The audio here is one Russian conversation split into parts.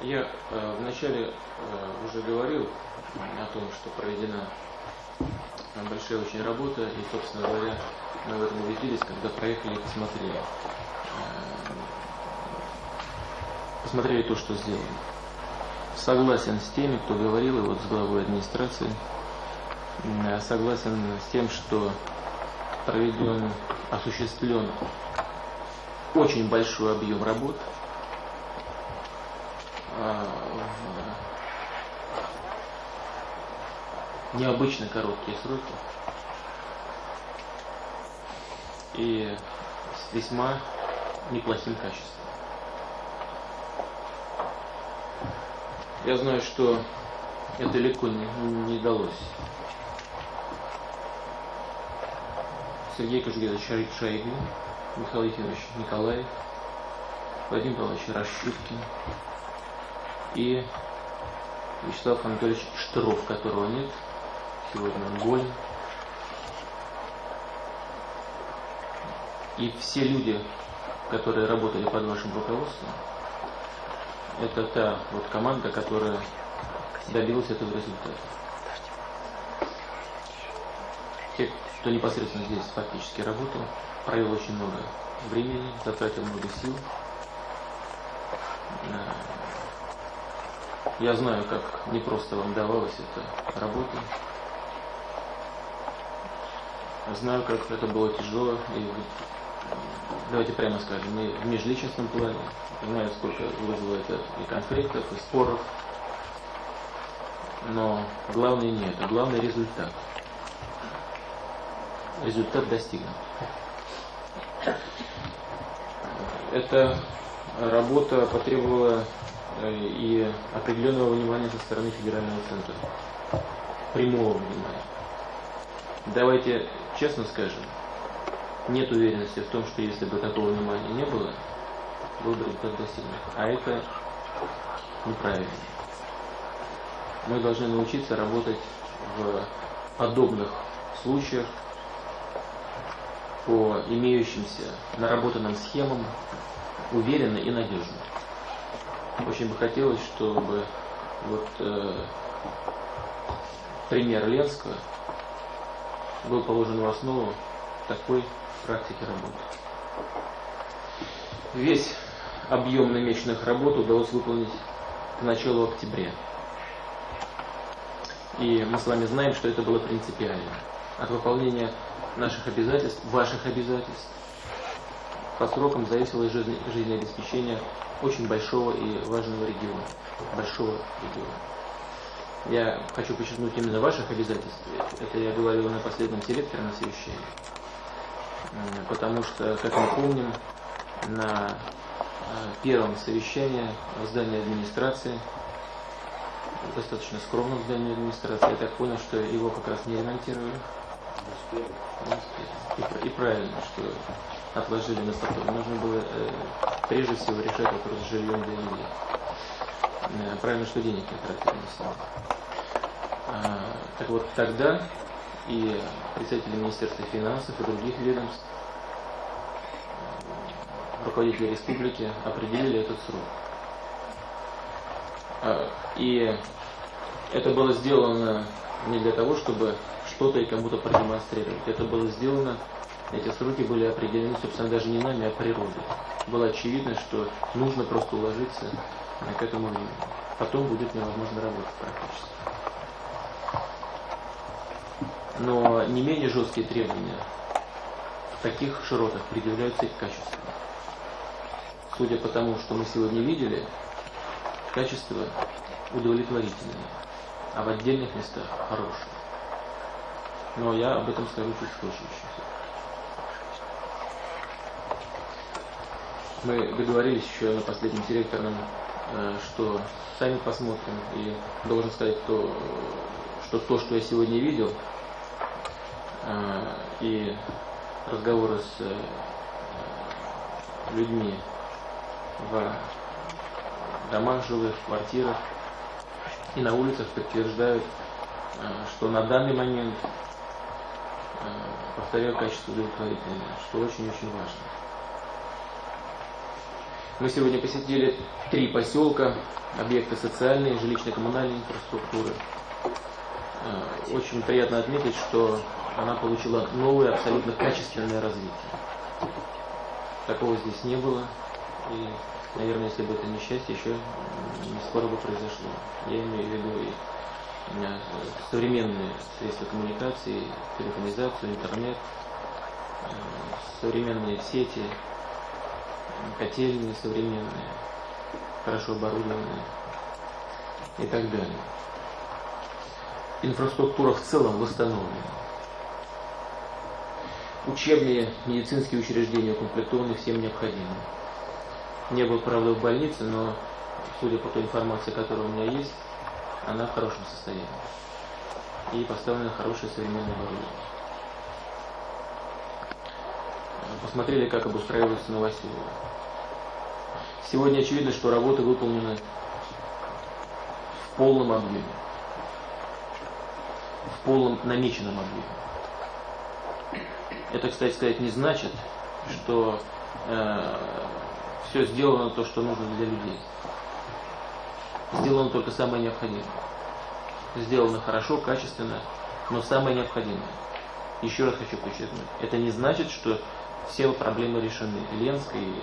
Я э, вначале э, уже говорил о том, что проведена большая очень работа, и, собственно говоря, мы в этом убедились, когда проехали и посмотрели. Э, посмотрели то, что сделано. Согласен с теми, кто говорил, и вот с главой администрации, э, согласен с тем, что проведен, осуществлен очень большой объем работ – а, в необычно короткие сроки и с весьма неплохим качеством. Я знаю, что это легко не, не далось. Сергей Кожугедович Шойгу, Михаил Ефимович Николаев, Владимир Павлович Рашуткин, и Вячеслав Анатольевич Штыров, которого нет. Сегодня болен. И все люди, которые работали под вашим руководством, это та вот команда, которая добилась этого результата. Те, кто непосредственно здесь фактически работал, провел очень много времени, затратил много сил. Я знаю, как непросто вам давалась эта работа. Знаю, как это было тяжело. И давайте прямо скажем, и в межличностном плане. Знаю, сколько вызвало это и конфликтов, и споров. Но главное не это, главный результат. Результат достигнут. Эта работа потребовала Э, и определенного внимания со стороны федерального центра. Прямого внимания. Давайте честно скажем, нет уверенности в том, что если бы такого внимания не было, был бы результат достигнут. А это неправильно. Мы должны научиться работать в подобных случаях по имеющимся наработанным схемам уверенно и надежно. Очень бы хотелось, чтобы вот э, пример Ленского был положен в основу такой практики работы. Весь объем намеченных работ удалось выполнить к началу октября. И мы с вами знаем, что это было принципиально. От выполнения наших обязательств, ваших обязательств, по срокам зависело жизнеобеспечение очень большого и важного региона. Большого региона. Я хочу подчеркнуть именно ваших обязательств. Это я говорил на последнем селекторе на совещании. Потому что, как мы помним, на э, первом совещании в здании администрации, достаточно скромном здании администрации, я так понял, что его как раз не ремонтировали. И, и правильно, что отложили на потом. Нужно было э, прежде всего решать вопрос с жильем для людей. Э, правильно, что денег не тратили на себя. А, так вот, тогда и представители Министерства финансов и других ведомств, э, руководители республики определили этот срок. А, и это было сделано не для того, чтобы что-то и кому-то продемонстрировать. Это было сделано эти сроки были определены, собственно, даже не нами, а природой. Было очевидно, что нужно просто уложиться к этому. Потом будет невозможно работать практически. Но не менее жесткие требования в таких широтах предъявляются и к качеству. Судя по тому, что мы сегодня видели, качество удовлетворительное, а в отдельных местах хорошее. Но я об этом скажу чуть позже еще. Мы договорились еще на последнем директорном, что сами посмотрим. И должен сказать, то, что то, что я сегодня видел, э, и разговоры с э, людьми в домах жилых, в квартирах и на улицах подтверждают, что на данный момент, повторяю, качество удовлетворительное, что очень-очень важно. Мы сегодня посетили три поселка, объекты социальной, жилищно-коммунальной инфраструктуры. Э, очень приятно отметить, что она получила новое, абсолютно качественное развитие. Такого здесь не было. И, наверное, если бы это несчастье, еще не скоро бы произошло. Я имею в виду и э, современные средства коммуникации, телефонизацию, интернет, э, современные сети, котельные современные, хорошо оборудованные и так далее. Инфраструктура в целом восстановлена. Учебные медицинские учреждения укомплектованы всем необходимым. Не был, правда, в больнице, но, судя по той информации, которая у меня есть, она в хорошем состоянии. И поставлена хорошее современное оборудование. Посмотрели, как обустраивается Новоселово. Сегодня очевидно, что работы выполнены в полном объеме. В полном намеченном объеме. Это, кстати сказать, не значит, что э, все сделано то, что нужно для людей. Сделано только самое необходимое. Сделано хорошо, качественно, но самое необходимое. Еще раз хочу подчеркнуть, это не значит, что все проблемы решены. Ленской и,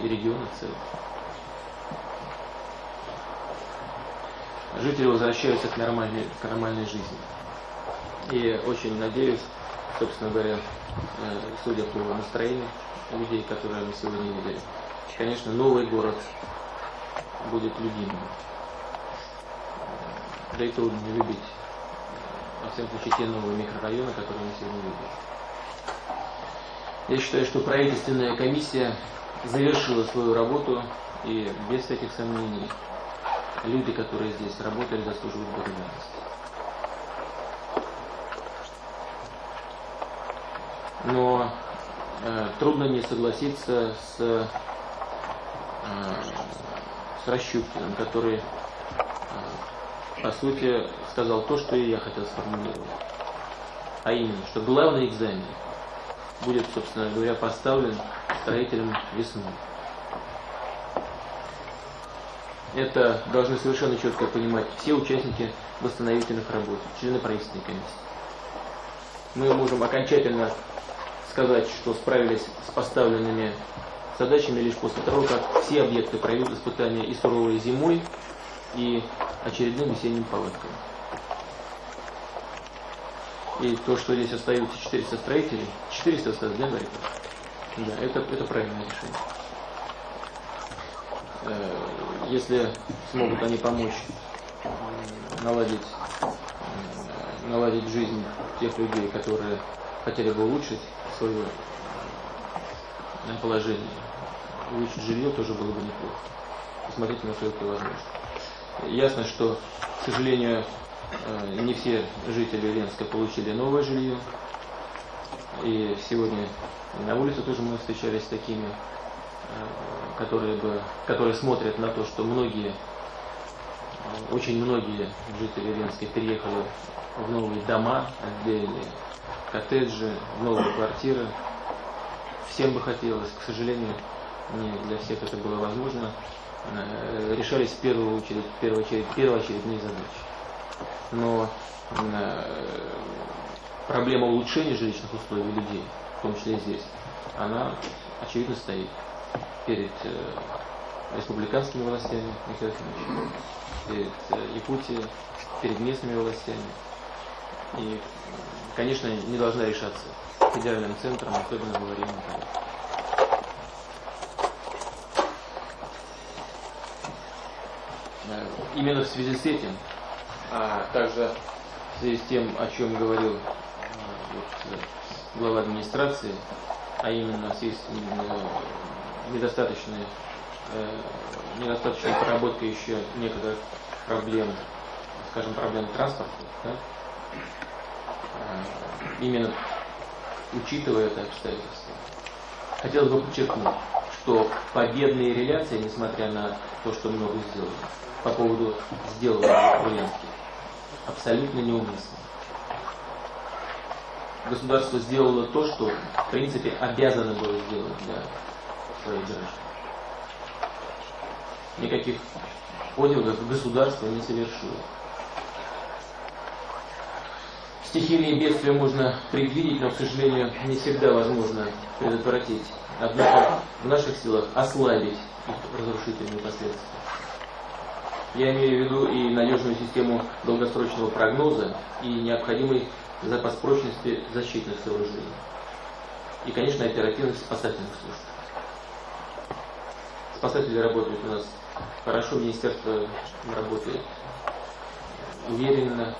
э, и региона в целом. Жители возвращаются к нормальной, к нормальной жизни. И очень надеюсь, собственно говоря, э, судя по настроению людей, которые мы сегодня видели, конечно, новый город будет любимым. Да и трудно не любить. Во всяком случае, те новые микрорайоны, которые мы сегодня видели. Я считаю, что правительственная комиссия завершила свою работу и без всяких сомнений люди, которые здесь работали, заслуживают благодарности. Но э, трудно не согласиться с, э, с Расщупкиным, который, э, по сути, сказал то, что и я хотел сформулировать. А именно, что главный экзамен – будет, собственно говоря, поставлен строителем весной. Это должны совершенно четко понимать все участники восстановительных работ, члены правительственной комиссии. Мы можем окончательно сказать, что справились с поставленными задачами лишь после того, как все объекты пройдут испытания и суровой зимой, и очередным весенним паводком. И то, что здесь остаются 400 строителей, 400 остается, да, Гарри? Да, это, это правильное решение. Э, если смогут они помочь наладить, наладить жизнь тех людей, которые хотели бы улучшить свое положение, улучшить жилье тоже было бы неплохо. Посмотрите, насколько это возможно. Ясно, что, к сожалению, Э, не все жители Ленска получили новое жилье. И сегодня на улице тоже мы встречались с такими, э, которые, бы, которые смотрят на то, что многие, э, очень многие жители Ленска переехали в новые дома отдельные, коттеджи, в новые квартиры. Всем бы хотелось, к сожалению, не для всех это было возможно. Решались в первую очередь, в первую очередь, первоочередные задачи но э, проблема улучшения жилищных условий людей, в том числе и здесь, она очевидно стоит перед э, республиканскими властями, перед э, Якутией, перед местными властями. И, конечно, не должна решаться федеральным центром, особенно говорим о Именно в связи с этим а также в связи с тем, о чем говорил э, вот, глава администрации, а именно в связи с э, недостаточной, э, недостаточной проработкой еще некоторых проблем, скажем, проблем транспорта, да? Именно учитывая это обстоятельство, хотелось бы подчеркнуть, что победные реляции, несмотря на то, что много сделано, по поводу сделанного Ульяновске, абсолютно неуместно. Государство сделало то, что, в принципе, обязано было сделать для своих граждан. никаких подвигов государство не совершило. Стихийные бедствия можно предвидеть, но, к сожалению, не всегда возможно предотвратить. Однако в наших силах ослабить их разрушительные последствия. Я имею в виду и надежную систему долгосрочного прогноза, и необходимый запас прочности защитных сооружений. И, конечно, оперативность спасательных служб. Спасатели работают у нас хорошо, министерство работает уверенно,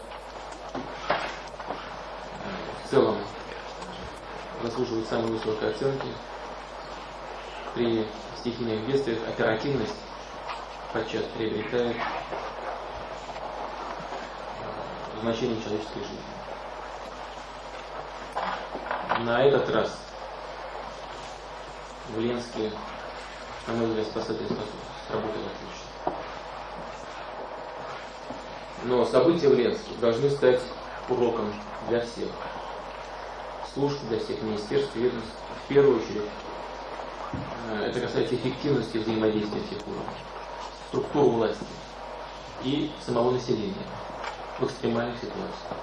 в целом заслуживает самой высокой оценки. При стихийных бедствиях оперативность подчас приобретает значение человеческой жизни. На этот раз в Ленске, на мой взгляд, спасатель сработал отлично. Но события в Ленске должны стать уроком для всех служб, для всех министерств, ведомств. В первую очередь, э, это касается эффективности взаимодействия всех уровней, структур власти и самого населения в экстремальных ситуациях.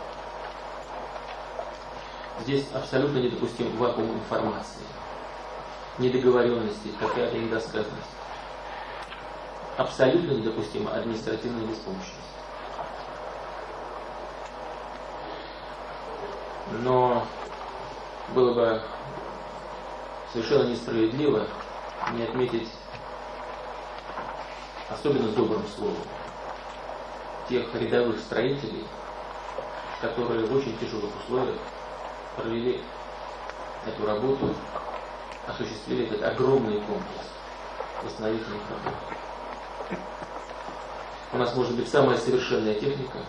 Здесь абсолютно недопустим вакуум информации, недоговоренности, какая-то недосказанность. Абсолютно недопустима административная беспомощность. Но было бы совершенно несправедливо не отметить особенно добрым словом тех рядовых строителей, которые в очень тяжелых условиях провели эту работу, осуществили этот огромный комплекс восстановительных работ. У нас может быть самая совершенная техника,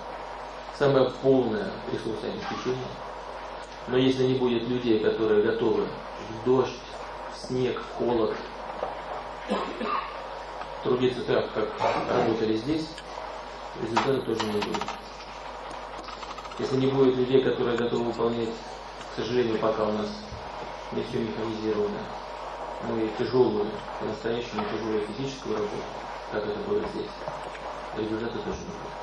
самое полное ресурсообеспечение – но если не будет людей, которые готовы в дождь, в снег, в холод трудиться так, как работали здесь, результата тоже не будет. Если не будет людей, которые готовы выполнять, к сожалению, пока у нас не все механизировано, но и тяжелую, по-настоящему тяжелую физическую работу, как это было здесь, результата тоже не будет.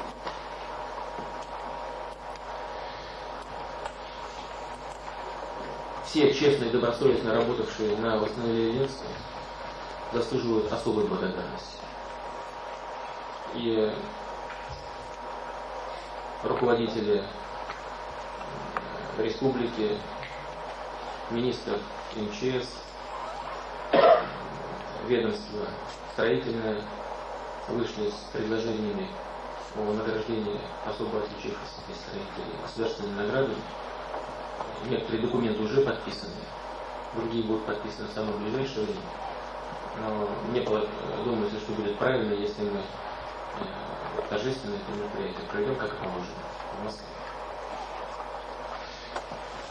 Все честно и добросовестно работавшие на восстановлении Ленска заслуживают особой благодарности. И руководители республики, министр МЧС, ведомство строительное вышли с предложениями о награждении особо отличившихся строителей государственными наградами некоторые документы уже подписаны, другие будут подписаны в самое ближайшее время. Но мне думается, что будет правильно, если мы э, торжественное это мероприятие пройдем, как положено, в Москве.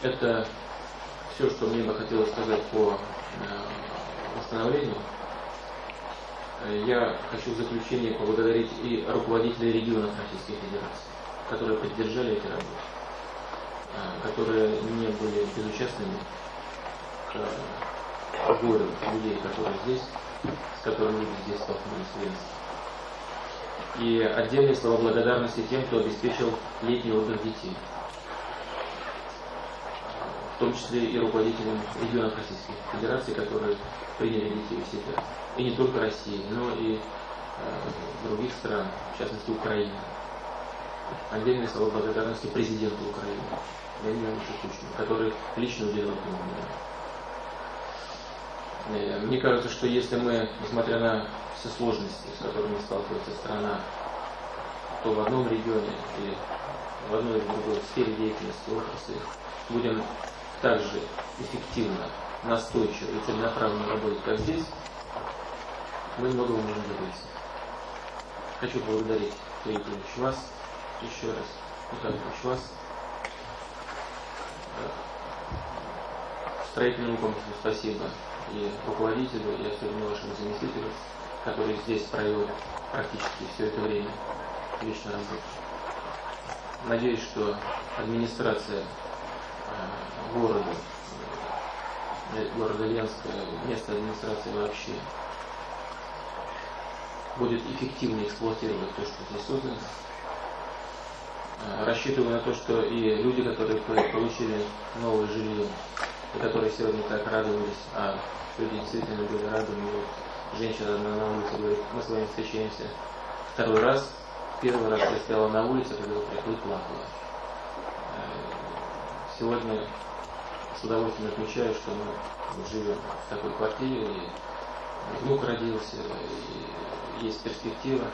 Это все, что мне бы хотелось сказать по э, восстановлению. Я хочу в заключение поблагодарить и руководителей регионов Российской Федерации, которые поддержали эти работы. Которые не были безучастными к горю людей, которые здесь, с которыми люди здесь столкнулись в. И отдельные слова благодарности тем, кто обеспечил летний отдых детей. В том числе и руководителям регионов Российской Федерации, которые приняли детей у себя. И не только России, но и э, других стран, в частности Украины. Отдельные слова благодарности президенту Украины. Леониду Ильичу Кучину, который лично уделил этому внимание. Мне кажется, что если мы, несмотря на все сложности, с которыми сталкивается страна, то в одном регионе или в одной или другой сфере деятельности отрасли будем также эффективно, настойчиво и целенаправленно работать, как здесь, мы многого можем добиться. Хочу поблагодарить Сергей вас еще раз, Михаил вас строительному комплексу спасибо и руководителю, и особенно вашему заместителю, который здесь провел практически все это время лично работу. Надеюсь, что администрация э, города, э, города Ленска, место администрации вообще будет эффективно эксплуатировать то, что здесь создано. Рассчитываю на то, что и люди, которые получили новое жилье, и которые сегодня так радовались, а люди действительно были рады, мне вот женщина на улице говорит, мы с вами встречаемся второй раз, первый раз я стояла на улице, когда вы приходили, плакала. Э, сегодня с удовольствием отмечаю, что мы живем в такой квартире, и внук родился, и есть перспектива.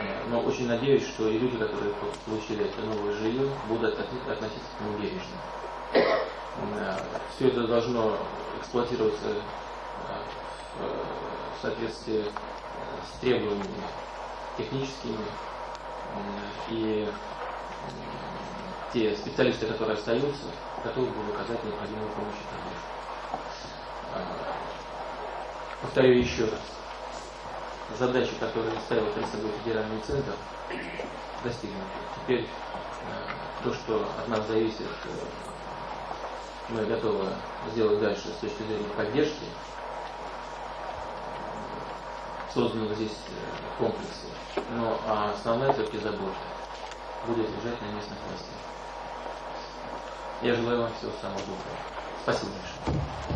Э, но очень надеюсь, что и люди, которые получили это новое жилье, будут относиться к нему бережно. Э, Все это должно эксплуатироваться в соответствии с требованиями техническими и те специалисты, которые остаются, готовы будут оказать необходимую помощь повторю еще раз. Задачи, которые ставил перед собой федеральный центр, достигнуты. Теперь а, то, что от нас зависит, э, мы готовы сделать дальше с точки зрения поддержки созданных здесь э, комплексе. Но а основная все-таки забота будет лежать на местных властях. Я желаю вам всего самого доброго. Спасибо большое.